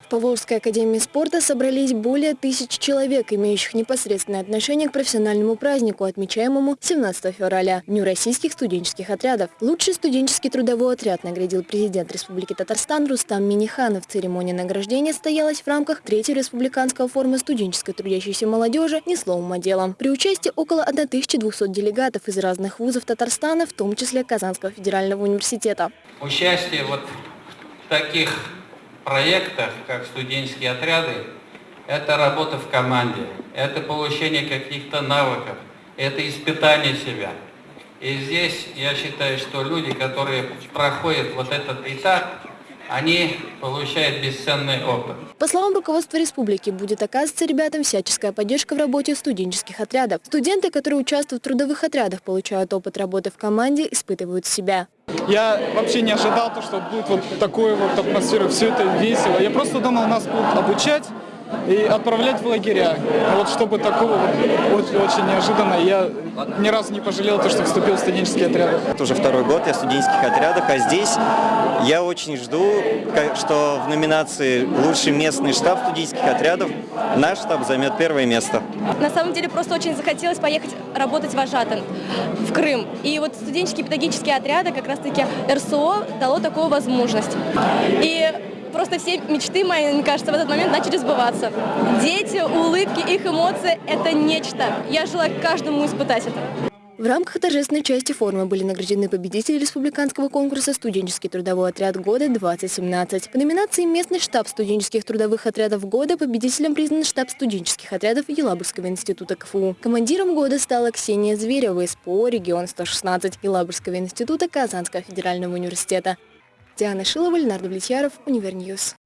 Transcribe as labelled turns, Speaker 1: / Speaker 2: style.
Speaker 1: В Поволжской академии спорта собрались более тысячи человек, имеющих непосредственное отношение к профессиональному празднику, отмечаемому 17 февраля, Дню российских студенческих отрядов. Лучший студенческий трудовой отряд наградил президент Республики Татарстан Рустам Миниханов. Церемония награждения состоялась в рамках третьего республиканского форума студенческой трудящейся молодежи «Не словом, а делом». При участии около 1200 делегатов из разных вузов Татарстана, в том числе Казанского федерального университета.
Speaker 2: Участие вот таких проектах, как студенческие отряды, это работа в команде, это получение каких-то навыков, это испытание себя. И здесь я считаю, что люди, которые проходят вот этот этап, они получают бесценный опыт.
Speaker 1: По словам руководства республики, будет оказываться ребятам всяческая поддержка в работе студенческих отрядов. Студенты, которые участвуют в трудовых отрядах, получают опыт работы в команде, испытывают себя.
Speaker 3: Я вообще не ожидал, то, что будет вот такой вот атмосфера, все это весело. Я просто думал, нас будут обучать, и отправлять в лагеря. Вот чтобы такого вот, очень неожиданно, я ни разу не пожалел, то, что вступил в студенческие отряды.
Speaker 4: Это уже второй год я в студенческих отрядах, а здесь я очень жду, что в номинации «Лучший местный штаб студенческих отрядов» наш штаб займет первое место.
Speaker 5: На самом деле просто очень захотелось поехать работать вожатым в Крым. И вот студенческие педагогические отряды, как раз-таки РСО, дало такую возможность. И просто все мечты мои, мне кажется, в этот момент начали сбываться. Дети, улыбки, их эмоции – это нечто. Я желаю каждому испытать это.
Speaker 1: В рамках торжественной части форума были награждены победители республиканского конкурса «Студенческий трудовой отряд года-2017». По номинации «Местный штаб студенческих трудовых отрядов года» победителем признан штаб студенческих отрядов Елабужского института КФУ. Командиром года стала Ксения Зверева из ПО «Регион 116» Елабужского института Казанского федерального университета. Диана Шилова, Леонард Влетьяров, Универньюз.